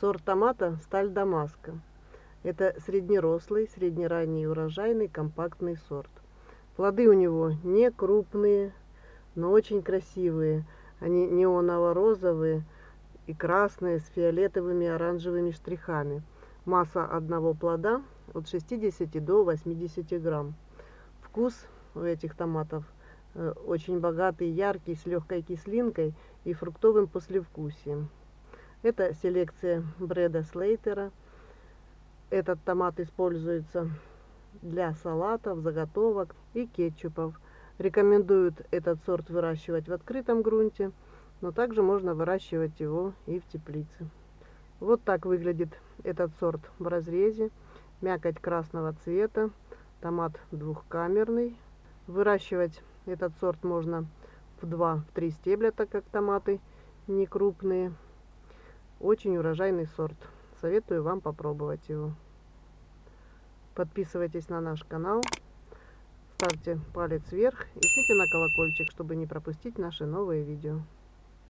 Сорт томата «Сталь Дамаска». Это среднерослый, среднеранний урожайный компактный сорт. Плоды у него не крупные, но очень красивые. Они неоново-розовые и красные с фиолетовыми и оранжевыми штрихами. Масса одного плода от 60 до 80 грамм. Вкус у этих томатов э, очень богатый, яркий, с легкой кислинкой и фруктовым послевкусием. Это селекция Бреда Слейтера. Этот томат используется для салатов, заготовок и кетчупов. Рекомендуют этот сорт выращивать в открытом грунте, но также можно выращивать его и в теплице. Вот так выглядит этот сорт в разрезе. Мякоть красного цвета, томат двухкамерный. Выращивать этот сорт можно в 2-3 стебля, так как томаты не крупные. Очень урожайный сорт. Советую вам попробовать его. Подписывайтесь на наш канал, ставьте палец вверх и жмите на колокольчик, чтобы не пропустить наши новые видео.